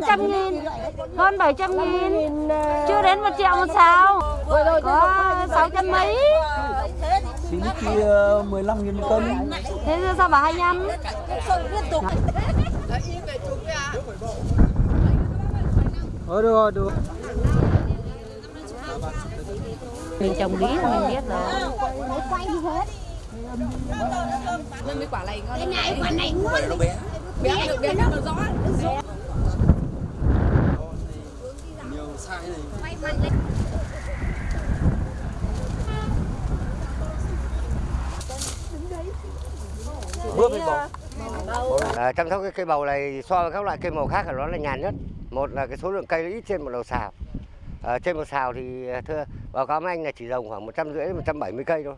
700 nghìn Hơn 700 nghìn Chưa đến 1 triệu một xào Có 600 mấy Xí kia 15 nghìn một cân Thế giờ sao bảo 25 Ờ được rồi, được Mình trồng lý là mình biết rồi Nên cái quả này ngon. Cái này quả này ngon. Nó bé. Bé được bé nó rõ. Nhiều sai này Bước lên bầu À, chăm sóc cái cây bầu này so với các loại cây màu khác thì nó là nhàn nhất. Một là cái số lượng cây nó ít trên một đầu xào. À, trên một xào thì thưa báo cáo với anh là chỉ trồng khoảng một trăm rưỡi một trăm bảy mươi cây thôi.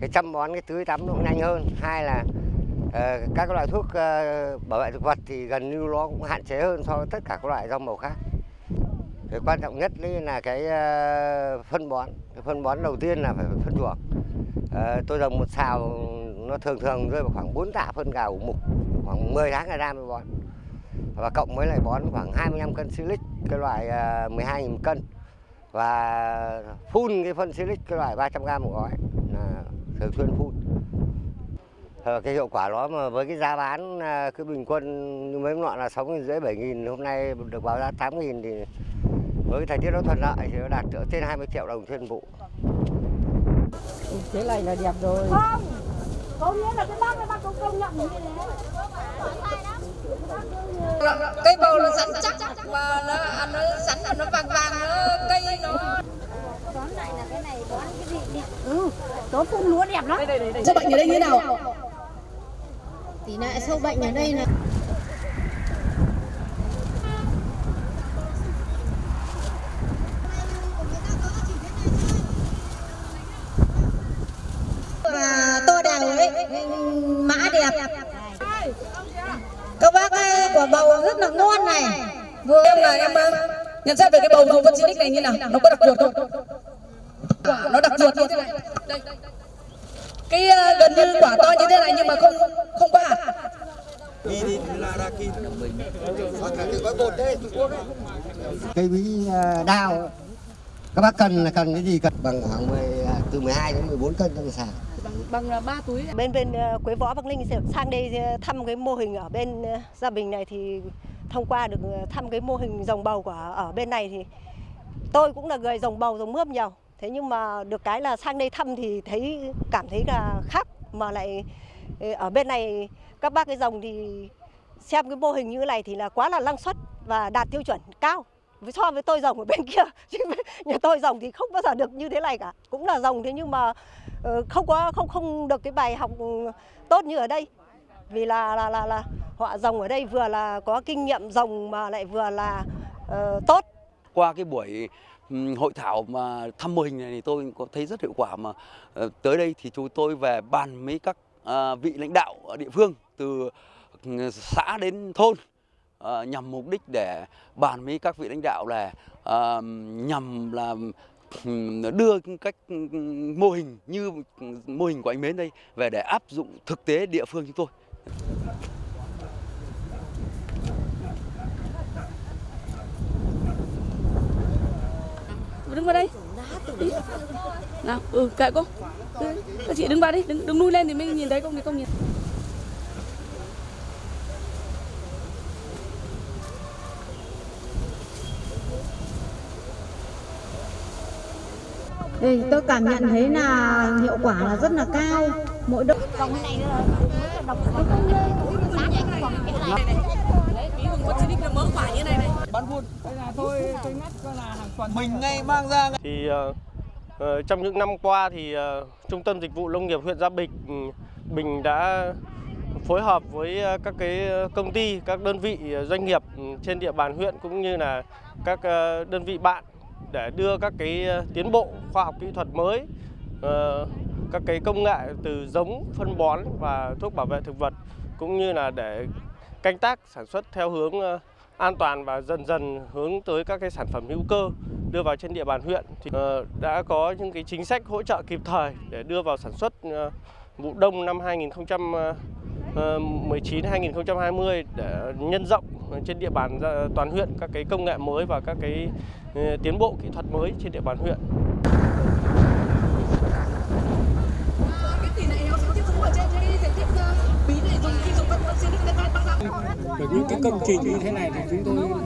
Cái chăm bón cái tưới tắm nó cũng nhanh hơn. Hai là ờ, các loại thuốc ờ, bảo vệ thực vật thì gần như nó cũng hạn chế hơn so với tất cả các loại rau màu khác. Cái quan trọng nhất đấy là cái ờ, phân bón. Cái phân bón đầu tiên là phải phân chuồng. Ờ, tôi trồng một xào nó thường thường rơi vào khoảng 4 tạ phân gà ủ mục khoảng 10 tháng ngày ra mới bón. Và cộng với lại bón khoảng 25 cân silic cái loại uh, 12 000 cân. Và phun cái phân silic cái loại 300 g một gói là thường xuyên phun. Ờ, cái hiệu quả đó mà với cái giá bán à, cứ bình quân như mấy nọ là 6 nghìn rưỡi 7 nghìn hôm nay được báo giá 8 nghìn thì với cái thời tiết nó thuận lợi thì nó đạt trên 20 triệu đồng trên vụ. Thế này là đẹp rồi. Không Có nghĩa là cái bác này bác cũng công nhận như thế. Cây bầu nó rắn chắc và nó ăn nó rắn là nó vàng vàng nó cây nó. Tóm lại là cái này bón cái vị đẹp Ừ, có phun lúa đẹp lắm. Sâu bệnh ở đây như nào? Tỷ lệ sâu bệnh ở đây là Và to đều ấy, mã đẹp. Các bác ơi, quả bầu rất là ngon này. Vừa em là em ờ, nhận xét về cái bầu dùng phân xin này như nào? Nó có đặc biệt không? Quả nó đặc biệt như thế này. Đây. Cái uh, gần như quả to như thế này nhưng mà không không có hạt. cây bí à, đào các bác cần là cần cái gì cần bằng khoảng 10, ờ, từ 12 đến 14 cân trong sào Bằng bằng ba túi. bên bên ờ, Quế Võ Bắc Ninh sang đây ờ, thăm cái mô hình ở bên ờ, Gia Bình này thì thông qua được thăm cái mô hình dòng bầu của ở bên này thì tôi cũng là người dòng bầu dòng mướp nhiều. Thế nhưng mà được cái là sang đây thăm thì thấy, cảm thấy là khác mà lại ở bên này các bác cái dòng thì xem cái mô hình như thế này thì là quá là năng suất và đạt tiêu chuẩn cao so với tôi rồng ở bên kia chứ nhà tôi rồng thì không bao giờ được như thế này cả. Cũng là rồng thế nhưng mà ờ, không có không không được cái bài học ừ, tốt như ở đây. Vì là là là là họ rồng ở đây vừa là có kinh nghiệm rồng mà lại vừa là uh, tốt. Qua cái buổi ừ, hội thảo mà thăm mô hình này thì tôi có thấy rất hiệu quả mà ờ, tới đây thì chúng tôi về bàn với các vị lãnh đạo ở địa phương từ ừ, xã đến thôn. Ờ, nhằm mục đích để bàn với các vị lãnh đạo là ờ, nhằm là đưa cách mô hình như mô hình của anh Mến đây về để áp dụng thực tế địa phương chúng tôi. đứng vào đây. Nào ừ kệ cô. Ừ, các chị đứng vào đi đứng, đứng nuôi lên thì mới nhìn thấy không thì không nhìn. Đây, tôi cảm nhận thấy là hiệu quả là rất là cao mỗi độ Đấy, ví dụ con xinic nó mớ quả như này này. Mình ngay mang ra thì ờ, trong những năm qua thì ờ, Trung tâm Dịch vụ Nông nghiệp huyện Gia Bình Bình đã phối hợp với các cái công ty, các đơn vị doanh nghiệp trên địa bàn huyện cũng như là các đơn vị bạn để đưa các cái ờ, tiến bộ khoa học kỹ thuật mới, ờ, các cái công nghệ từ giống, phân bón và thuốc bảo vệ thực vật cũng như là để canh tác sản xuất theo hướng ờ, an toàn và dần dần hướng tới các cái sản phẩm hữu cơ đưa vào trên địa bàn huyện. Thì đã có những cái chính sách hỗ trợ kịp thời để đưa vào sản xuất vụ đông năm 2020 Ờ, 19 2020 để nhân rộng trên địa bàn toàn huyện các cái công nghệ mới và các cái ờ, tiến bộ kỹ thuật mới trên địa bàn huyện. Được những cái công trình như thế này thì chúng tôi